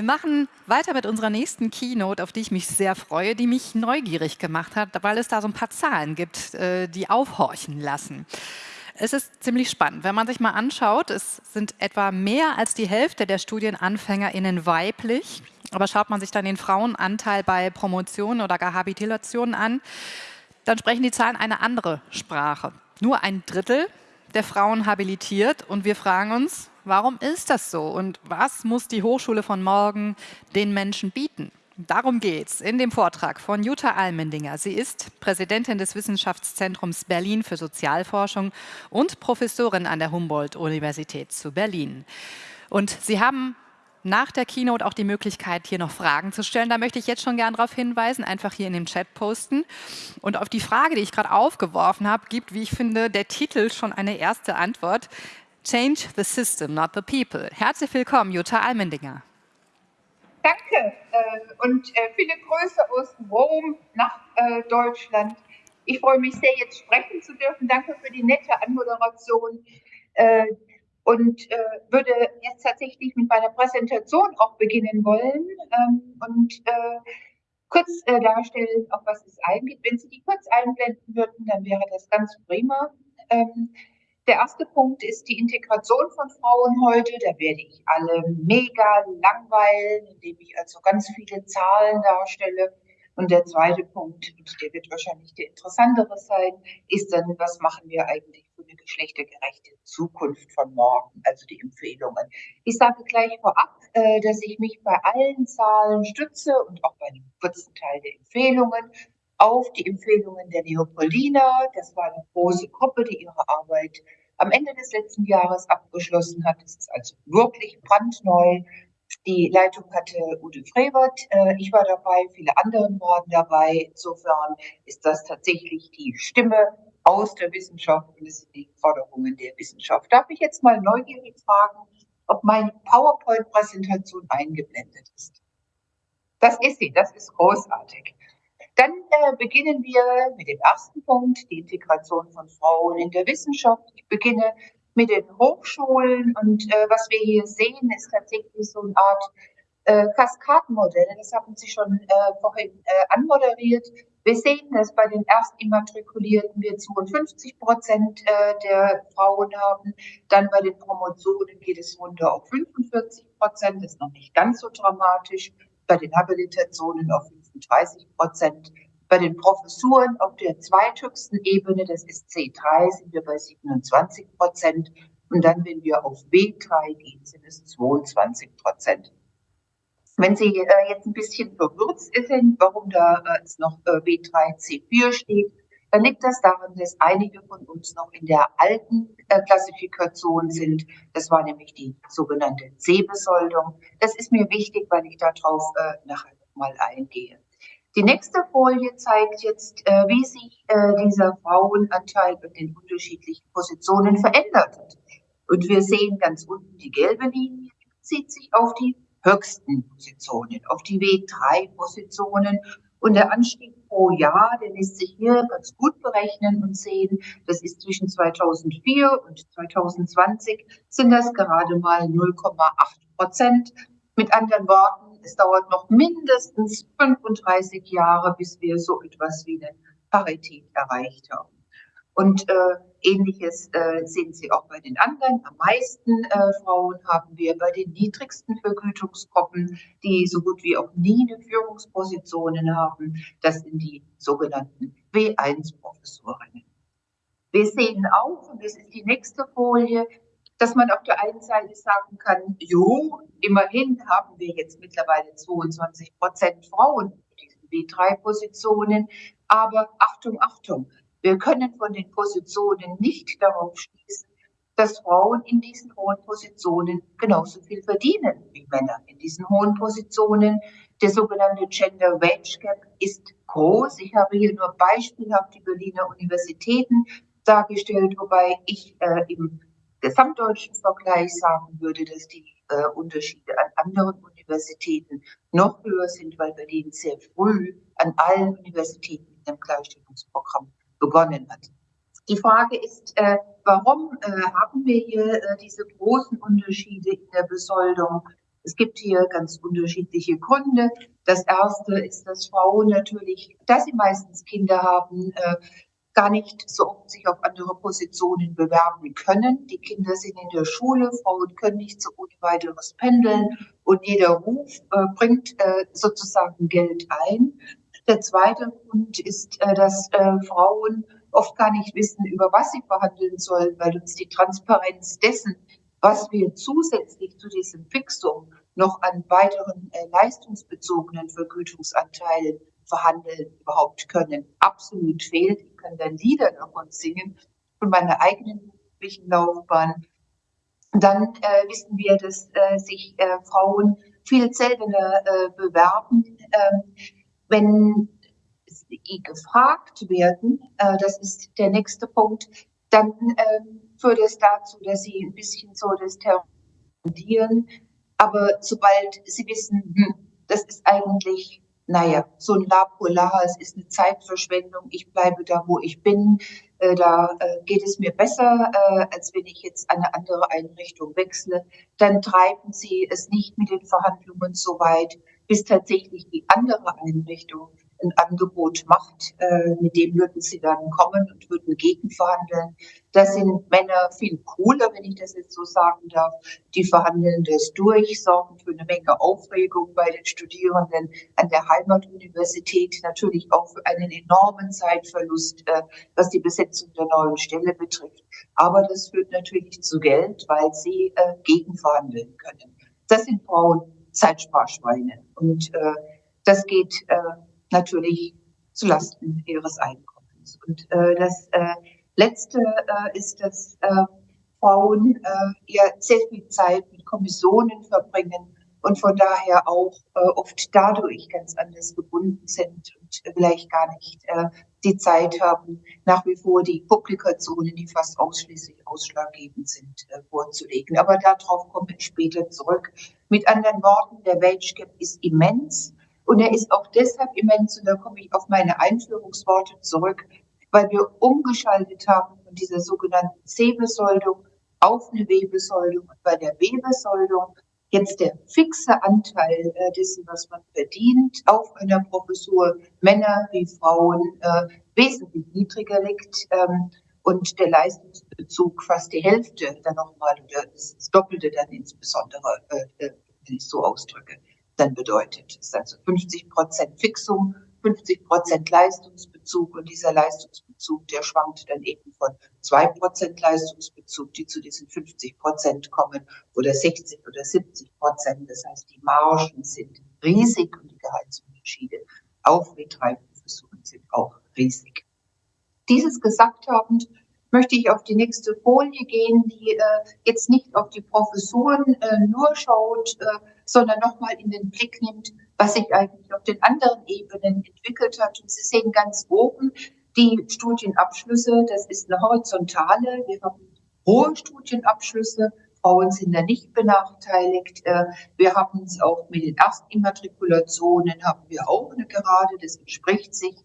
Wir machen weiter mit unserer nächsten Keynote, auf die ich mich sehr freue, die mich neugierig gemacht hat, weil es da so ein paar Zahlen gibt, äh, die aufhorchen lassen. Es ist ziemlich spannend. Wenn man sich mal anschaut, es sind etwa mehr als die Hälfte der StudienanfängerInnen weiblich. Aber schaut man sich dann den Frauenanteil bei Promotionen oder gar Habilitationen an, dann sprechen die Zahlen eine andere Sprache. Nur ein Drittel der Frauen habilitiert und wir fragen uns, warum ist das so und was muss die Hochschule von morgen den Menschen bieten? Darum geht es in dem Vortrag von Jutta Almendinger. Sie ist Präsidentin des Wissenschaftszentrums Berlin für Sozialforschung und Professorin an der Humboldt-Universität zu Berlin. Und Sie haben nach der Keynote auch die Möglichkeit, hier noch Fragen zu stellen. Da möchte ich jetzt schon gern darauf hinweisen, einfach hier in dem Chat posten. Und auf die Frage, die ich gerade aufgeworfen habe, gibt, wie ich finde, der Titel schon eine erste Antwort. Change the system, not the people. Herzlich willkommen, Jutta Almendinger. Danke äh, und äh, viele Grüße aus Rom nach äh, Deutschland. Ich freue mich sehr, jetzt sprechen zu dürfen. Danke für die nette Anmoderation und würde jetzt tatsächlich mit meiner Präsentation auch beginnen wollen ähm, und kurz darstellen, auf was es eingeht. Wenn Sie die kurz einblenden würden, dann wäre das ganz prima. Der erste Punkt ist die Integration von Frauen heute. Da werde ich alle mega langweilen, indem ich also ganz viele Zahlen darstelle. Und der zweite Punkt, und der wird wahrscheinlich der interessantere sein, ist dann, was machen wir eigentlich für eine geschlechtergerechte Zukunft von morgen, also die Empfehlungen. Ich sage gleich vorab, äh, dass ich mich bei allen Zahlen stütze und auch bei einem kurzen Teil der Empfehlungen auf die Empfehlungen der Leopoldina. Das war eine große Gruppe, die ihre Arbeit am Ende des letzten Jahres abgeschlossen hat. Das ist also wirklich brandneu. Die Leitung hatte Ude Frevert. Äh, ich war dabei, viele andere waren dabei. Insofern ist das tatsächlich die Stimme aus der Wissenschaft und es sind die Forderungen der Wissenschaft. Darf ich jetzt mal neugierig fragen, ob meine PowerPoint-Präsentation eingeblendet ist? Das ist sie, das ist großartig. Dann äh, beginnen wir mit dem ersten Punkt, die Integration von Frauen in der Wissenschaft. Ich beginne mit den Hochschulen und äh, was wir hier sehen, ist tatsächlich so eine Art äh, Kaskadenmodell. Das haben Sie schon äh, vorhin äh, anmoderiert. Wir sehen, dass bei den Erstimmatrikulierten wir 52 Prozent äh, der Frauen haben. Dann bei den Promotionen geht es runter auf 45 Prozent. Das ist noch nicht ganz so dramatisch. Bei den Habilitationen auf 35 Prozent. Bei den Professuren auf der zweithöchsten Ebene, das ist C3, sind wir bei 27 Prozent. Und dann, wenn wir auf B3 gehen, sind es 22 Prozent. Wenn Sie äh, jetzt ein bisschen verwirrt sind, warum da äh, jetzt noch äh, B3, C4 steht, dann liegt das daran, dass einige von uns noch in der alten äh, Klassifikation sind. Das war nämlich die sogenannte C-Besoldung. Das ist mir wichtig, weil ich darauf äh, nachher mal eingehe. Die nächste Folie zeigt jetzt, äh, wie sich äh, dieser Frauenanteil in den unterschiedlichen Positionen verändert hat. Und wir sehen ganz unten die gelbe Linie, die bezieht sich auf die höchsten Positionen, auf die W3-Positionen. Und der Anstieg pro Jahr, der lässt sich hier ganz gut berechnen und sehen, das ist zwischen 2004 und 2020 sind das gerade mal 0,8 Prozent. Mit anderen Worten, es dauert noch mindestens 35 Jahre, bis wir so etwas wie eine Parität erreicht haben. Und äh, ähnliches äh, sehen Sie auch bei den anderen. Am meisten äh, Frauen haben wir bei den niedrigsten Vergütungsgruppen, die so gut wie auch nie eine Führungspositionen haben. Das sind die sogenannten W1-Professorinnen. Wir sehen auch, und das ist die nächste Folie, dass man auf der einen Seite sagen kann, jo, immerhin haben wir jetzt mittlerweile 22 Prozent Frauen in diesen B3-Positionen. Aber Achtung, Achtung, wir können von den Positionen nicht darauf schließen, dass Frauen in diesen hohen Positionen genauso viel verdienen wie Männer in diesen hohen Positionen. Der sogenannte Gender Wage Gap ist groß. Ich habe hier nur beispielhaft die Berliner Universitäten dargestellt, wobei ich äh, im gesamtdeutschen Vergleich sagen würde, dass die äh, Unterschiede an anderen Universitäten noch höher sind, weil Berlin sehr früh an allen Universitäten mit dem Gleichstellungsprogramm begonnen hat. Die Frage ist, äh, warum äh, haben wir hier äh, diese großen Unterschiede in der Besoldung? Es gibt hier ganz unterschiedliche Gründe. Das erste ist, dass Frauen natürlich, da sie meistens Kinder haben, äh, gar nicht so oft sich auf andere Positionen bewerben können. Die Kinder sind in der Schule, Frauen können nicht so ohne weiteres pendeln und jeder Ruf äh, bringt äh, sozusagen Geld ein. Der zweite Grund ist, äh, dass äh, Frauen oft gar nicht wissen, über was sie verhandeln sollen, weil uns die Transparenz dessen, was wir zusätzlich zu diesem Fixum noch an weiteren äh, leistungsbezogenen Vergütungsanteilen verhandeln überhaupt können, absolut fehlt. Ich kann dann Lieder davon singen von meiner eigenen beruflichen Laufbahn. Dann äh, wissen wir, dass äh, sich äh, Frauen viel seltener äh, bewerben, ähm, wenn sie gefragt werden. Äh, das ist der nächste Punkt. Dann ähm, führt es dazu, dass sie ein bisschen so das tendieren. Aber sobald sie wissen, hm, das ist eigentlich, naja, so ein La es ist eine Zeitverschwendung, ich bleibe da, wo ich bin, äh, da äh, geht es mir besser, äh, als wenn ich jetzt eine andere Einrichtung wechsle, dann treiben sie es nicht mit den Verhandlungen so weit, bis tatsächlich die andere Einrichtung ein Angebot macht, äh, mit dem würden sie dann kommen und würden gegenverhandeln. Da sind Männer viel cooler, wenn ich das jetzt so sagen darf. Die verhandeln das durch, sorgen für eine Menge Aufregung bei den Studierenden an der Heimatuniversität, natürlich auch für einen enormen Zeitverlust, äh, was die Besetzung der neuen Stelle betrifft. Aber das führt natürlich zu Geld, weil sie äh, gegenverhandeln können. Das sind Frauen Zeitsparschweine. Und äh, das geht äh, natürlich zulasten ihres Einkommens. Und äh, das äh, Letzte äh, ist, dass äh, Frauen äh, ja sehr viel Zeit mit Kommissionen verbringen und von daher auch äh, oft dadurch ganz anders gebunden sind und vielleicht gar nicht äh, die Zeit haben, nach wie vor die Publikationen, die fast ausschließlich ausschlaggebend sind, äh, vorzulegen. Aber darauf komme ich später zurück. Mit anderen Worten, der Wage Gap ist immens. Und er ist auch deshalb immens, und da komme ich auf meine Einführungsworte zurück, weil wir umgeschaltet haben von dieser sogenannten C-Besoldung auf eine W-Besoldung. Und bei der W-Besoldung jetzt der fixe Anteil äh, dessen, was man verdient, auf einer Professur, Männer wie Frauen, äh, wesentlich niedriger liegt. Ähm, und der Leistungsbezug fast die Hälfte dann nochmal das Doppelte dann insbesondere, äh, äh wenn ich so ausdrücke dann bedeutet. Es ist also 50 Prozent Fixum, 50 Prozent Leistungsbezug und dieser Leistungsbezug, der schwankt dann eben von zwei Prozent Leistungsbezug, die zu diesen 50 Prozent kommen, oder 60 oder 70 Prozent. Das heißt, die Margen sind riesig und die Gehaltsunterschiede auf W3-Professuren sind auch riesig. Dieses gesagt habend möchte ich auf die nächste Folie gehen, die äh, jetzt nicht auf die Professuren äh, nur schaut, äh, sondern nochmal in den Blick nimmt, was sich eigentlich auf den anderen Ebenen entwickelt hat. Und Sie sehen ganz oben die Studienabschlüsse. Das ist eine horizontale. Wir haben hohe Studienabschlüsse. Frauen sind da nicht benachteiligt. Äh, wir haben es auch mit den Erstimmatrikulationen, haben wir auch eine Gerade, das entspricht sich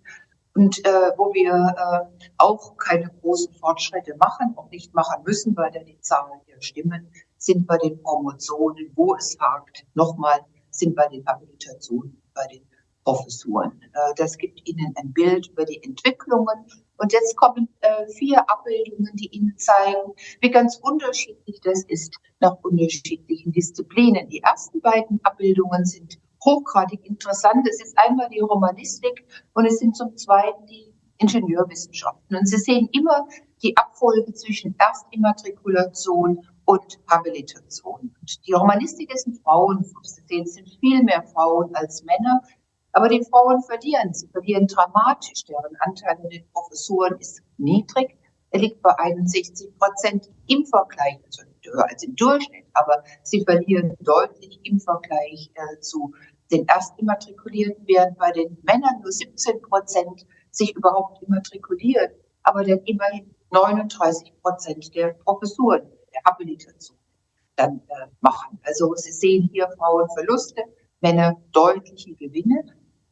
und äh, wo wir äh, auch keine großen Fortschritte machen, auch nicht machen müssen, weil da die Zahlen hier stimmen, sind bei den Promotionen, wo es hakt, nochmal sind bei den Habilitationen, bei den Professuren. Äh, das gibt Ihnen ein Bild über die Entwicklungen. Und jetzt kommen äh, vier Abbildungen, die Ihnen zeigen, wie ganz unterschiedlich das ist nach unterschiedlichen Disziplinen. Die ersten beiden Abbildungen sind hochgradig interessant. Es ist einmal die Romanistik und es sind zum Zweiten die Ingenieurwissenschaften. Und Sie sehen immer die Abfolge zwischen Erstimmatrikulation und Habilitation. Und die Romanistik ist ein Frauenfuß. Sie sehen, es sind viel mehr Frauen als Männer. Aber die Frauen verlieren. Sie verlieren dramatisch. Deren Anteil an den Professuren ist niedrig. Er liegt bei 61 Prozent im Vergleich, also höher als im Durchschnitt, aber sie verlieren deutlich im Vergleich äh, zu den Erstimmatrikulierten, während bei den Männern nur 17 Prozent sich überhaupt immatrikulieren, aber dann immerhin 39 Prozent der Professuren, der Habilitation dann äh, machen. Also Sie sehen hier Frauenverluste, Männer deutliche Gewinne.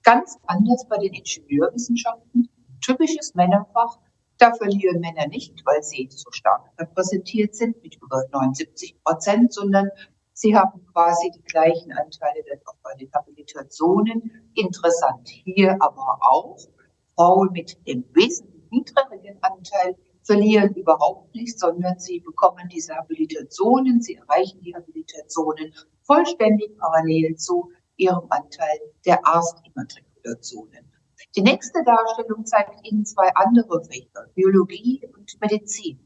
Ganz anders bei den Ingenieurwissenschaften. Typisches Männerfach. Da verlieren Männer nicht, weil sie so stark repräsentiert sind mit über 79 Prozent, sondern Sie haben quasi die gleichen Anteile dann auch bei den Habilitationen. Interessant hier aber auch, Frauen mit dem wesentlich niedrigeren Anteil verlieren überhaupt nichts, sondern sie bekommen diese Habilitationen, sie erreichen die Habilitationen vollständig parallel zu ihrem Anteil der Arztimmatrikulationen. Die nächste Darstellung zeigt Ihnen zwei andere Fächer, Biologie und Medizin.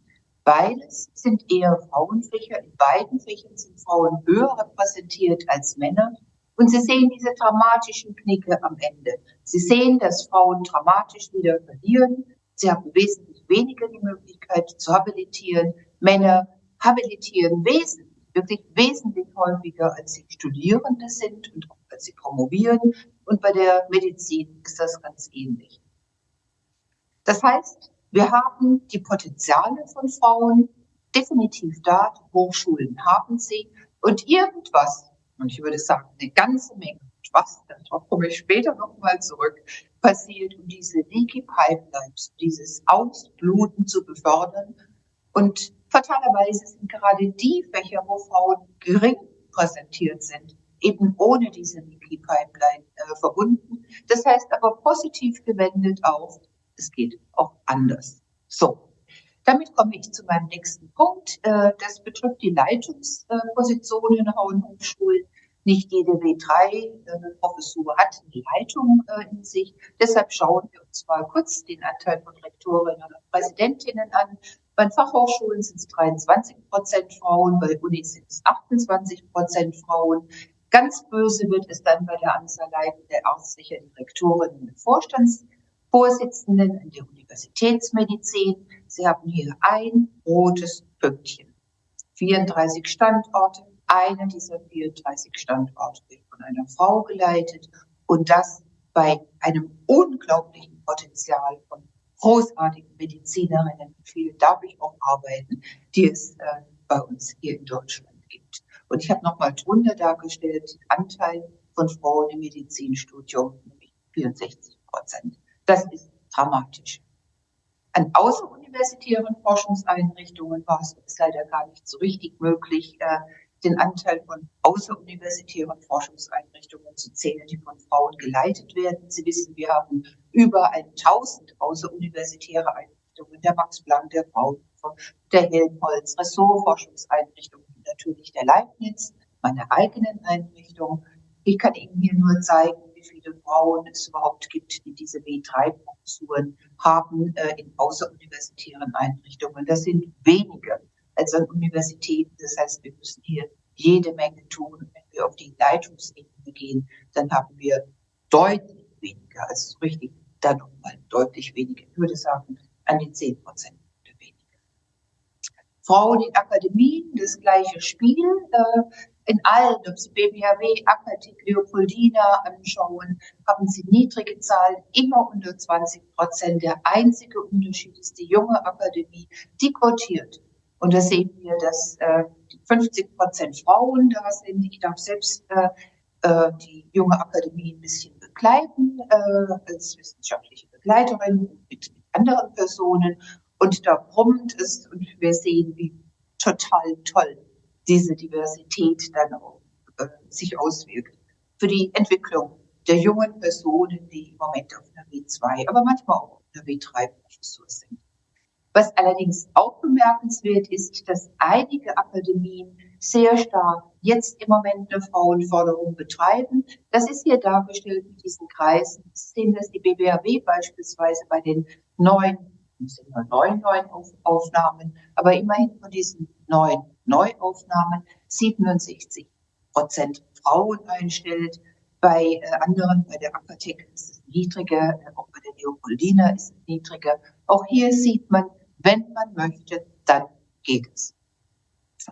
Beides sind eher Frauenfächer. In beiden Fächern sind Frauen höher repräsentiert als Männer. Und Sie sehen diese dramatischen Knicke am Ende. Sie sehen, dass Frauen dramatisch wieder verlieren. Sie haben wesentlich weniger die Möglichkeit zu habilitieren. Männer habilitieren wesentlich, wirklich wesentlich häufiger, als sie Studierende sind und auch als sie promovieren. Und bei der Medizin ist das ganz ähnlich. Das heißt, wir haben die Potenziale von Frauen definitiv da. Hochschulen haben sie. Und irgendwas, und ich würde sagen, eine ganze Menge, was, darauf komme ich später nochmal zurück, passiert, um diese Leaky Pipelines, dieses Ausbluten zu befördern. Und fatalerweise sind gerade die Fächer, wo Frauen gering präsentiert sind, eben ohne diese Leaky Pipeline äh, verbunden. Das heißt aber positiv gewendet auf es geht auch anders. So, damit komme ich zu meinem nächsten Punkt. Äh, das betrifft die Leitungspositionen an Hochschulen. Nicht jede W3-Professur äh, hat eine Leitung äh, in sich. Deshalb schauen wir uns mal kurz den Anteil von Rektorinnen und Präsidentinnen an. Bei Fachhochschulen sind es 23 Prozent Frauen, bei Unis sind es 28 Prozent Frauen. Ganz böse wird es dann bei der Anzahl leitender ärztlicher Direktorinnen und Vorstands Vorsitzenden der Universitätsmedizin. Sie haben hier ein rotes Pünktchen. 34 Standorte. Einer dieser 34 Standorte wird von einer Frau geleitet und das bei einem unglaublichen Potenzial von großartigen Medizinerinnen. Viele darf ich auch arbeiten, die es äh, bei uns hier in Deutschland gibt. Und ich habe nochmal drunter dargestellt, den Anteil von Frauen im Medizinstudium, nämlich 64 Prozent. Das ist dramatisch. An außeruniversitären Forschungseinrichtungen war es leider gar nicht so richtig möglich, äh, den Anteil von außeruniversitären Forschungseinrichtungen zu zählen, die von Frauen geleitet werden. Sie wissen, wir haben über 1000 außeruniversitäre Einrichtungen, der Max Planck, der Fraunhofer, der Helmholtz, Ressortforschungseinrichtungen, natürlich der Leibniz, meine eigenen Einrichtungen. Ich kann Ihnen hier nur zeigen, wie viele Frauen es überhaupt gibt, die diese B3-Professuren haben äh, in außeruniversitären Einrichtungen. Das sind weniger als an Universitäten. Das heißt, wir müssen hier jede Menge tun. Wenn wir auf die Leitungsebene gehen, dann haben wir deutlich weniger, also richtig dann nochmal deutlich weniger. Ich würde sagen, an die 10 Prozent weniger. Frauen in Akademien, das gleiche Spiel. Äh, in allen, ob Sie BBHW, Akatik, Leopoldina anschauen, haben Sie niedrige Zahlen, immer unter 20 Prozent. Der einzige Unterschied ist die junge Akademie, die quotiert. Und da sehen wir, dass äh, 50 Prozent Frauen da sind. Ich darf selbst äh, äh, die junge Akademie ein bisschen begleiten, äh, als wissenschaftliche Begleiterin mit anderen Personen. Und da brummt es und wir sehen, wie total toll diese Diversität dann auch äh, sich auswirkt. Für die Entwicklung der jungen Personen, die im Moment auf einer W2, aber manchmal auch auf einer W3-Professur sind. Was allerdings auch bemerkenswert ist, dass einige Akademien sehr stark jetzt im Moment eine Frauenförderung betreiben. Das ist hier dargestellt mit diesen Kreisen. Sie sehen, dass die BBAW beispielsweise bei den neuen, es sind nur neun neuen Aufnahmen, aber immerhin von diesen neun Neuaufnahmen 67 Prozent Frauen einstellt. Bei äh, anderen, bei der Aquatec ist es niedriger, äh, auch bei der Leopoldina ist es niedriger. Auch hier sieht man, wenn man möchte, dann geht es.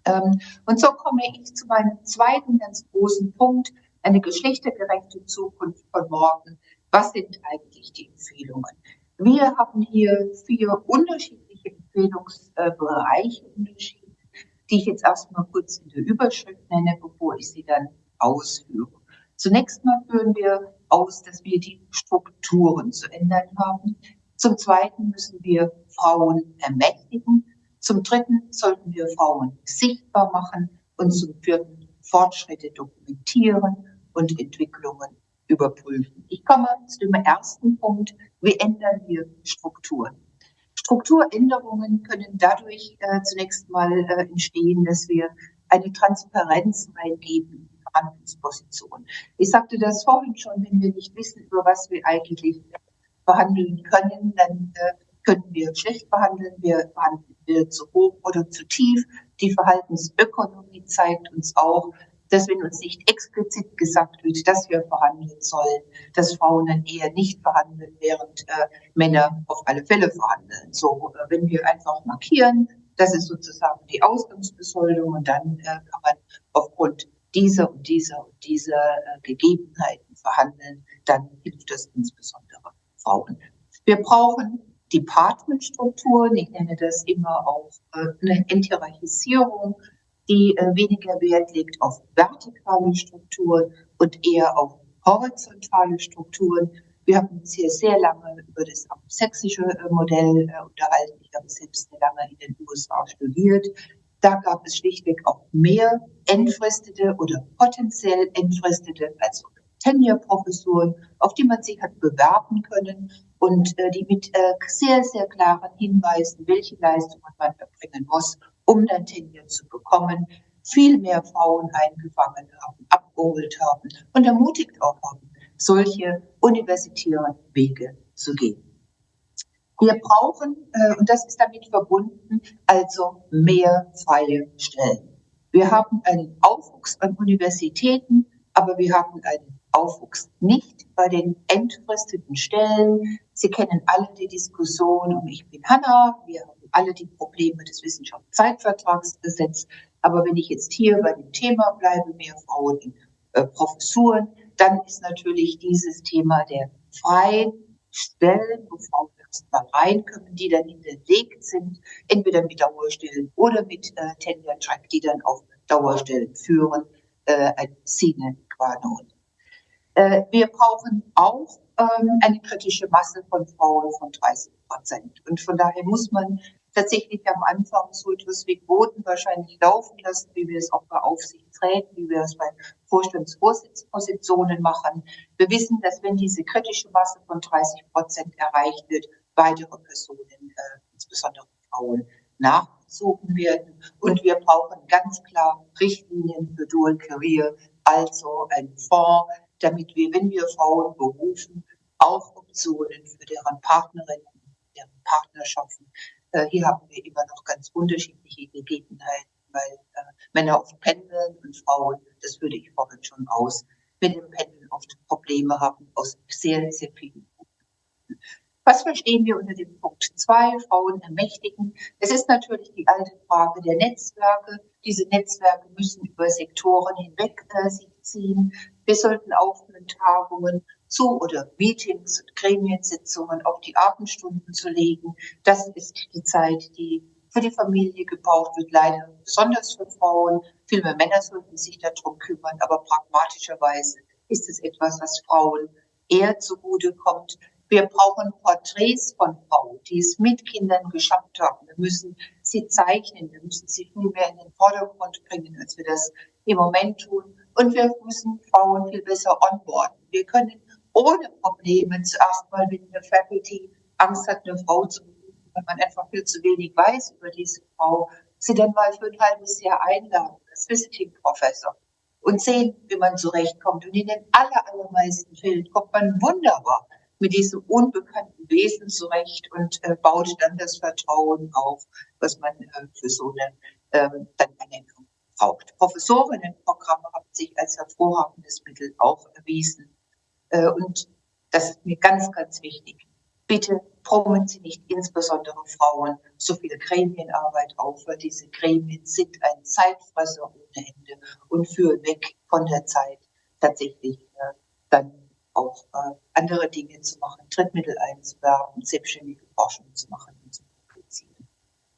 Ähm, und so komme ich zu meinem zweiten ganz großen Punkt, eine geschlechtergerechte Zukunft von morgen. Was sind eigentlich die Empfehlungen? Wir haben hier vier unterschiedliche Empfehlungsbereiche unterschieden die ich jetzt erstmal kurz in der Überschrift nenne, bevor ich sie dann ausführe. Zunächst mal führen wir aus, dass wir die Strukturen zu ändern haben. Zum Zweiten müssen wir Frauen ermächtigen. Zum Dritten sollten wir Frauen sichtbar machen. Und zum Vierten Fortschritte dokumentieren und Entwicklungen überprüfen. Ich komme zu dem ersten Punkt. Wie ändern wir Strukturen? Strukturänderungen können dadurch äh, zunächst mal äh, entstehen, dass wir eine Transparenz reingeben in die Verhandlungsposition. Ich sagte das vorhin schon, wenn wir nicht wissen, über was wir eigentlich verhandeln können, dann äh, können wir schlecht verhandeln, wir verhandeln wir zu hoch oder zu tief. Die Verhaltensökonomie zeigt uns auch, dass wenn uns nicht explizit gesagt wird, dass wir verhandeln sollen, dass Frauen dann eher nicht verhandeln, während äh, Männer auf alle Fälle verhandeln. So, äh, wenn wir einfach markieren, das ist sozusagen die Ausgangsbesoldung und dann äh, kann man aufgrund dieser und dieser und dieser äh, Gegebenheiten verhandeln, dann hilft das insbesondere Frauen. Wir brauchen Departmentstrukturen, ich nenne das immer auch äh, eine Enthierarchisierung, die äh, weniger Wert legt auf vertikale Strukturen und eher auf horizontale Strukturen. Wir haben uns hier sehr lange über das sächsische äh, Modell äh, unterhalten. Ich habe selbst sehr lange in den USA studiert. Da gab es schlichtweg auch mehr entfristete oder potenziell entfristete, also Tenure-Professuren, auf die man sich hat bewerben können und äh, die mit äh, sehr, sehr klaren Hinweisen, welche Leistungen man erbringen muss, um dann Tenure zu bekommen, viel mehr Frauen eingefangen haben, abgeholt haben und ermutigt auch haben, solche universitären Wege zu gehen. Wir brauchen, äh, und das ist damit verbunden, also mehr freie Stellen. Wir haben einen Aufwuchs an Universitäten, aber wir haben einen Aufwuchs nicht bei den entfristeten Stellen. Sie kennen alle die Diskussion um Ich bin Hanna. Wir haben alle die Probleme des Wissenschaftszeitvertragsgesetzes. Aber wenn ich jetzt hier bei dem Thema bleibe, mehr Frauen in äh, Professuren, dann ist natürlich dieses Thema der freien Stellen, wo Frauen erst mal reinkommen, die dann hinterlegt sind, entweder mit Dauerstellen oder mit äh, Tenure Track, die dann auf Dauerstellen führen, äh, ein Sine qua non. Äh, wir brauchen auch ähm, eine kritische Masse von Frauen von 30 Prozent. Und von daher muss man tatsächlich am Anfang so etwas wie Quoten wahrscheinlich laufen lassen, wie wir es auch bei Aufsichtsräten, wie wir es bei Vorstandsvorsitzpositionen machen. Wir wissen, dass wenn diese kritische Masse von 30 Prozent erreicht wird, weitere Personen, äh, insbesondere Frauen, nachgezogen werden. Und wir brauchen ganz klar Richtlinien für Dual Career, also ein Fonds, damit wir, wenn wir Frauen berufen, auch Optionen für deren Partnerinnen, deren Partnerschaften äh, hier haben wir immer noch ganz unterschiedliche Gegebenheiten, weil äh, Männer oft pendeln und Frauen, das würde ich vorhin schon aus, mit dem Pendeln oft Probleme haben aus sehr, sehr vielen Punkten. Was verstehen wir unter dem Punkt 2, Frauen ermächtigen? Es ist natürlich die alte Frage der Netzwerke. Diese Netzwerke müssen über Sektoren hinweg äh, sich ziehen. Wir sollten aufhören, Tagungen zu oder Meetings und Gremiensitzungen auf die Abendstunden zu legen. Das ist die Zeit, die für die Familie gebraucht wird, leider besonders für Frauen. Viel mehr Männer sollten sich darum kümmern, aber pragmatischerweise ist es etwas, was Frauen eher zugute kommt. Wir brauchen Porträts von Frauen, die es mit Kindern geschafft haben. Wir müssen sie zeichnen, wir müssen sie viel mehr in den Vordergrund bringen, als wir das im Moment tun. Und wir müssen Frauen viel besser onboarden. Wir können ohne Probleme zuerst mal, wenn eine Faculty Angst hat, eine Frau zu besuchen, weil man einfach viel zu wenig weiß über diese Frau, sie dann mal für ein halbes Jahr einladen als Visiting Professor und sehen, wie man zurechtkommt. Und in den aller, allermeisten Fällen kommt man wunderbar mit diesem unbekannten Wesen zurecht und äh, baut dann das Vertrauen auf, was man äh, für so eine ähm, dann Anerkennung braucht. Professorinnenprogramme haben sich als hervorragendes Mittel auch erwiesen. Äh, und das ist mir ganz, ganz wichtig. Bitte brummen Sie nicht insbesondere Frauen so viel Gremienarbeit auf, weil diese Gremien sind ein Zeitfresser ohne Ende und führen weg von der Zeit, tatsächlich äh, dann auch äh, andere Dinge zu machen, Trittmittel einzuwerben, selbstständige Forschung zu machen und zu publizieren.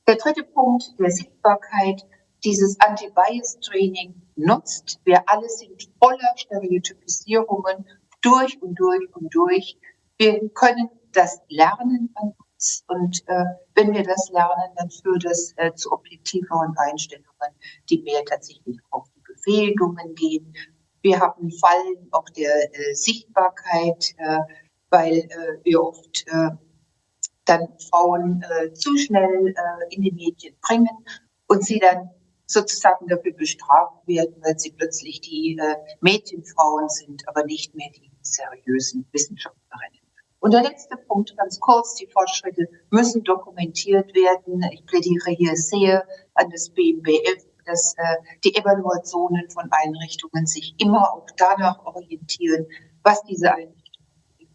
Der dritte Punkt der Sichtbarkeit, dieses Anti-Bias-Training nutzt. Wir alle sind voller Stereotypisierungen durch und durch und durch. Wir können das lernen an uns und äh, wenn wir das lernen, dann führt es äh, zu objektiveren Einstellungen, die mehr tatsächlich auf die Befähigungen gehen. Wir haben Fallen auch der äh, Sichtbarkeit, äh, weil äh, wir oft äh, dann Frauen äh, zu schnell äh, in die Medien bringen und sie dann sozusagen dafür bestraft werden, weil sie plötzlich die äh, Mädchenfrauen sind, aber nicht mehr die seriösen Wissenschaftlerinnen. Und der letzte Punkt, ganz kurz, die Fortschritte müssen dokumentiert werden. Ich plädiere hier sehr an das BMBF, dass äh, die Evaluationen von Einrichtungen sich immer auch danach orientieren, was diese Einrichtungen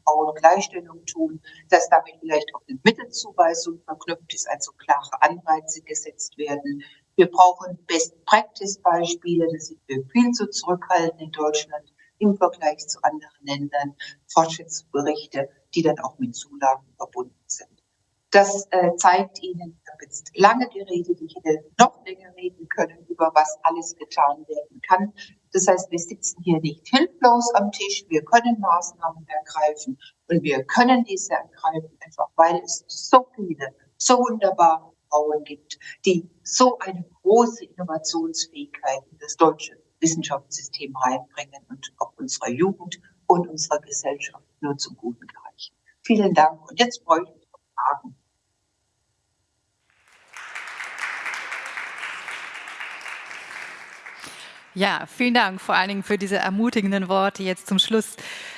Frauengleichstellung tun, dass damit vielleicht auch eine Mittelzuweisung verknüpft ist, also klare Anreize gesetzt werden. Wir brauchen Best-Practice-Beispiele, das sind wir viel zu zurückhaltend in Deutschland im Vergleich zu anderen Ländern, Fortschrittsberichte, die dann auch mit Zulagen verbunden sind. Das äh, zeigt Ihnen, ich habe jetzt lange geredet, ich hätte noch länger reden können, über was alles getan werden kann. Das heißt, wir sitzen hier nicht hilflos am Tisch, wir können Maßnahmen ergreifen und wir können diese ergreifen, einfach weil es so viele, so wunderbare Frauen gibt, die so eine große Innovationsfähigkeit in das deutsche Wissenschaftssystem reinbringen und auch unserer Jugend und unserer Gesellschaft nur zum Guten gereichen. Vielen Dank. Und jetzt freue ich mich auf Fragen. Ja, vielen Dank vor allen Dingen für diese ermutigenden Worte jetzt zum Schluss.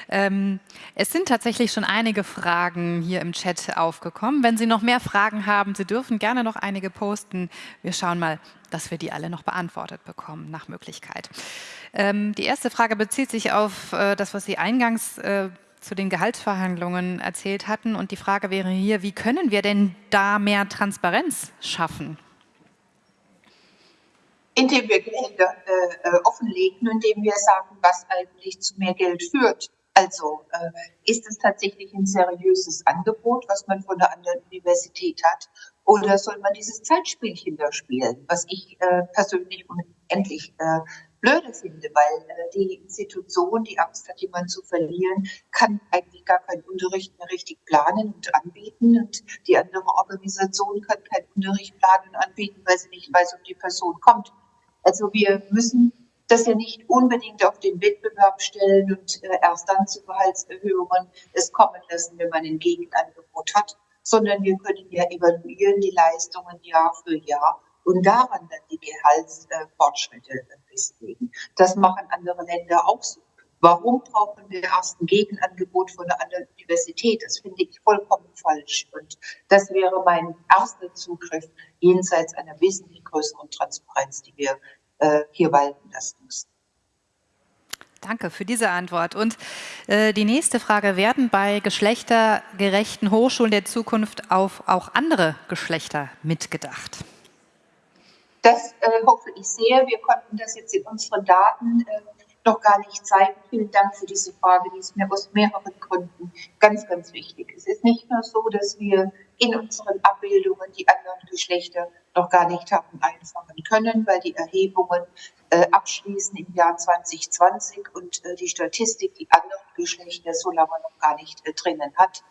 Ähm, es sind tatsächlich schon einige Fragen hier im Chat aufgekommen. Wenn Sie noch mehr Fragen haben, Sie dürfen gerne noch einige posten. Wir schauen mal, dass wir die alle noch beantwortet bekommen, nach Möglichkeit. Ähm, die erste Frage bezieht sich auf äh, das, was Sie eingangs äh, zu den Gehaltsverhandlungen erzählt hatten. Und die Frage wäre hier, wie können wir denn da mehr Transparenz schaffen? Indem wir Gehälter äh, äh, offenlegen, indem wir sagen, was eigentlich zu mehr Geld führt. Also äh, ist es tatsächlich ein seriöses Angebot, was man von der anderen Universität hat, oder soll man dieses Zeitspielchen da spielen, was ich äh, persönlich unendlich äh, blöde finde, weil äh, die Institution, die Angst hat, jemanden zu verlieren, kann eigentlich gar keinen Unterricht mehr richtig planen und anbieten. Und die andere Organisation kann keinen Unterricht planen und anbieten, weil sie nicht weiß, ob die Person kommt. Also wir müssen das ja nicht unbedingt auf den Wettbewerb stellen und äh, erst dann zu Gehaltserhöhungen es kommen lassen, wenn man ein Gegenangebot hat, sondern wir können ja evaluieren die Leistungen Jahr für Jahr und daran dann die Gehaltsfortschritte festlegen. Das machen andere Länder auch so. Warum brauchen wir erst ein Gegenangebot von einer anderen Universität? Das finde ich vollkommen falsch. Und das wäre mein erster Zugriff jenseits einer wesentlich größeren Transparenz, die wir äh, hier walten lassen müssen. Danke für diese Antwort. Und äh, die nächste Frage, werden bei geschlechtergerechten Hochschulen der Zukunft auf auch andere Geschlechter mitgedacht? Das äh, hoffe ich sehr. Wir konnten das jetzt in unseren Daten äh, noch gar nicht zeigen. Vielen Dank für diese Frage, die ist mir aus mehreren Gründen ganz, ganz wichtig. Es ist nicht nur so, dass wir in unseren Abbildungen die anderen Geschlechter noch gar nicht haben einfangen können, weil die Erhebungen äh, abschließen im Jahr 2020 und äh, die Statistik die anderen Geschlechter so lange noch gar nicht äh, drinnen hat.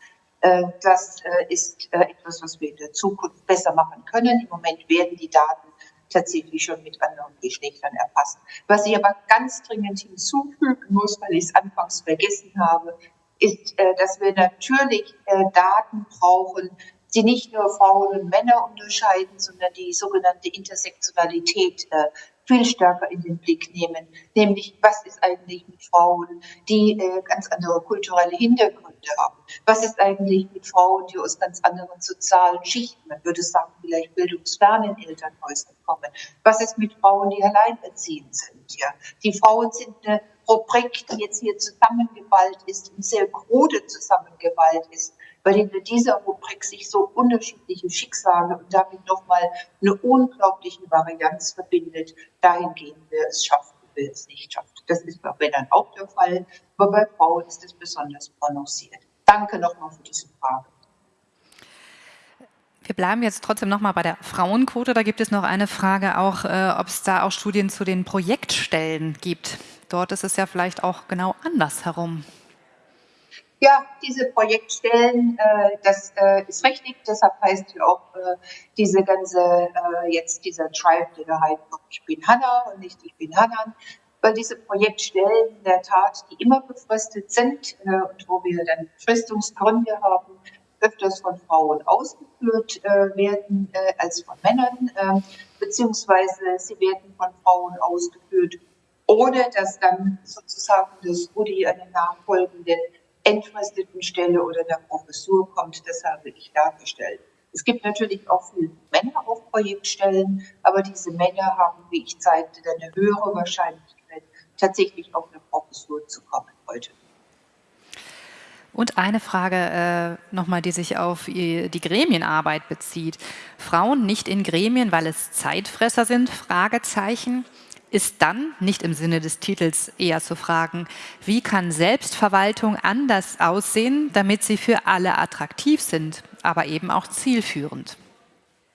Äh, das äh, ist äh, etwas, was wir in der Zukunft besser machen können. Im Moment werden die Daten tatsächlich schon mit anderen Geschlechtern erfasst. Was ich aber ganz dringend hinzufügen muss, weil ich es anfangs vergessen habe, ist, dass wir natürlich Daten brauchen, die nicht nur Frauen und Männer unterscheiden, sondern die sogenannte Intersektionalität äh, viel stärker in den Blick nehmen. Nämlich, was ist eigentlich mit Frauen, die äh, ganz andere kulturelle Hintergründe haben? Was ist eigentlich mit Frauen, die aus ganz anderen sozialen Schichten, man würde sagen, vielleicht bildungsfernen Elternhäusern kommen? Was ist mit Frauen, die alleinerziehend sind? Ja, die Frauen sind eine Rubrik, die jetzt hier zusammengeballt ist und sehr krude zusammengeballt ist weil hinter dieser Rubrik sich so unterschiedliche Schicksale und damit nochmal eine unglaubliche Varianz verbindet. Dahin gehen wir es schaffen, wir es nicht schaffen. Das ist bei Männern auch der Fall, aber bei Frauen ist es besonders prononciert. Danke nochmal für diese Frage. Wir bleiben jetzt trotzdem nochmal bei der Frauenquote. Da gibt es noch eine Frage auch, äh, ob es da auch Studien zu den Projektstellen gibt. Dort ist es ja vielleicht auch genau andersherum. Ja, diese Projektstellen, äh, das äh, ist richtig. Deshalb heißt ja auch äh, diese ganze, äh, jetzt dieser Tribe, der da heißt, ich bin Hanna und nicht ich bin Hannan, weil diese Projektstellen in der Tat, die immer befristet sind äh, und wo wir dann Befristungsgründe haben, öfters von Frauen ausgeführt äh, werden äh, als von Männern, äh, beziehungsweise sie werden von Frauen ausgeführt, ohne dass dann sozusagen das Rudi eine nachfolgende entfristeten Stelle oder der Professur kommt. Das habe ich dargestellt. Es gibt natürlich auch viele Männer auf Projektstellen, aber diese Männer haben, wie ich zeigte, eine höhere Wahrscheinlichkeit, tatsächlich auf eine Professur zu kommen heute. Und eine Frage äh, nochmal, die sich auf die Gremienarbeit bezieht. Frauen nicht in Gremien, weil es Zeitfresser sind? Fragezeichen ist dann, nicht im Sinne des Titels, eher zu fragen, wie kann Selbstverwaltung anders aussehen, damit sie für alle attraktiv sind, aber eben auch zielführend?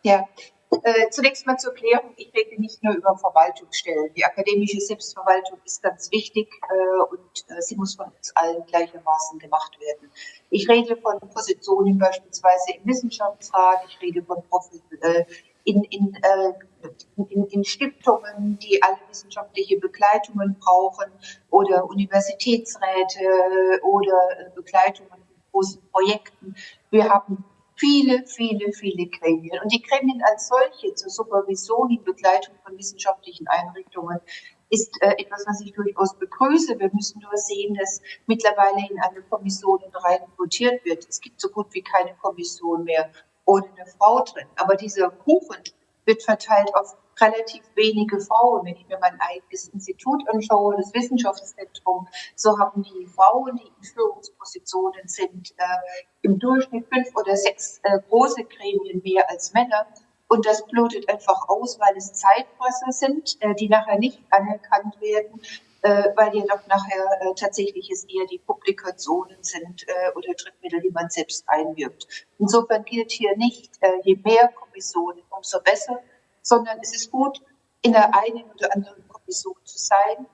Ja, äh, zunächst mal zur Klärung, ich rede nicht nur über Verwaltungsstellen. Die akademische Selbstverwaltung ist ganz wichtig äh, und äh, sie muss von uns allen gleichermaßen gemacht werden. Ich rede von Positionen beispielsweise im Wissenschaftsrat, ich rede von äh, in, in, äh, in, in Stiftungen, die alle wissenschaftliche Begleitungen brauchen oder Universitätsräte oder äh, Begleitungen in großen Projekten. Wir haben viele, viele, viele Gremien. Und die Gremien als solche zur Supervision und Begleitung von wissenschaftlichen Einrichtungen ist äh, etwas, was ich durchaus begrüße. Wir müssen nur sehen, dass mittlerweile in eine Kommission rein votiert wird. Es gibt so gut wie keine Kommission mehr ohne eine Frau drin. Aber dieser Kuchen wird verteilt auf relativ wenige Frauen. Wenn ich mir mein eigenes Institut anschaue, das Wissenschaftszentrum, so haben die Frauen, die in Führungspositionen sind, äh, im Durchschnitt fünf oder sechs äh, große Gremien mehr als Männer. Und das blutet einfach aus, weil es Zeitfresser sind, äh, die nachher nicht anerkannt werden weil jedoch nachher äh, tatsächlich es eher die Publikationen sind äh, oder Drittmittel, die man selbst einwirbt. Insofern gilt hier nicht, äh, je mehr Kommissionen, umso besser, sondern es ist gut, in der einen oder anderen Kommission zu sein,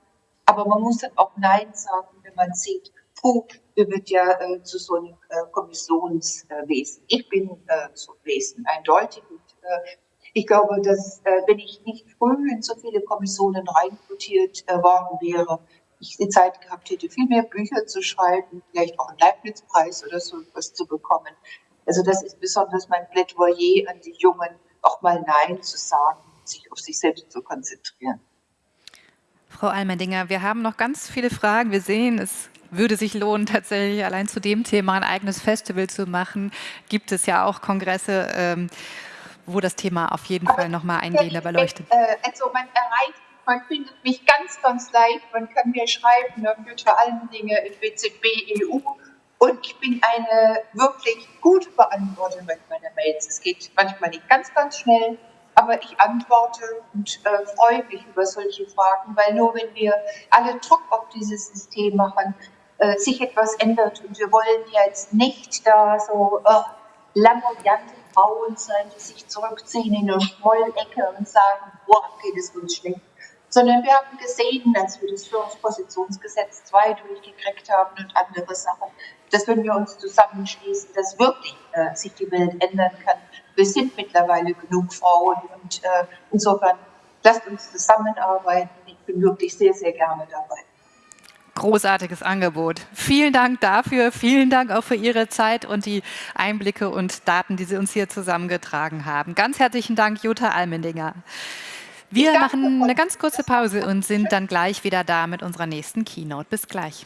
aber man muss dann auch Nein sagen, wenn man sieht, puh, wir wird ja äh, zu so einem äh, Kommissionswesen. ich bin äh, so ein Wesen, eindeutig. Und, äh, ich glaube, dass äh, wenn ich nicht früh in so viele Kommissionen reinquotiert äh, worden wäre, ich die Zeit gehabt hätte, viel mehr Bücher zu schreiben, vielleicht auch einen Leibniz-Preis oder so etwas zu bekommen. Also das ist besonders mein Plädoyer an die Jungen, auch mal Nein zu sagen, sich auf sich selbst zu konzentrieren. Frau Almendinger, wir haben noch ganz viele Fragen. Wir sehen, es würde sich lohnen, tatsächlich allein zu dem Thema ein eigenes Festival zu machen. Gibt es ja auch Kongresse. Ähm, wo das Thema auf jeden Fall nochmal eingehender beleuchtet. Äh, also man erreicht, man findet mich ganz, ganz leicht, man kann mir schreiben, ne, für allen Dinge in WZB EU und ich bin eine wirklich gute Beantworterin meiner Mails. Es geht manchmal nicht ganz, ganz schnell, aber ich antworte und äh, freue mich über solche Fragen, weil nur wenn wir alle Druck auf dieses System machen, äh, sich etwas ändert. Und wir wollen jetzt nicht da so äh, lamoyante Frauen sein, die sich zurückziehen in eine Schmollecke und sagen, boah, geht es uns schlecht. Sondern wir haben gesehen, als wir das Führungspositionsgesetz 2 durchgekriegt haben und andere Sachen, dass wenn wir uns zusammenschließen, dass wirklich äh, sich die Welt ändern kann. Wir sind mittlerweile genug Frauen und äh, insofern lasst uns zusammenarbeiten. Ich bin wirklich sehr, sehr gerne dabei. Großartiges Angebot. Vielen Dank dafür. Vielen Dank auch für Ihre Zeit und die Einblicke und Daten, die Sie uns hier zusammengetragen haben. Ganz herzlichen Dank, Jutta Almendinger. Wir machen eine ganz kurze Pause und sind dann gleich wieder da mit unserer nächsten Keynote. Bis gleich.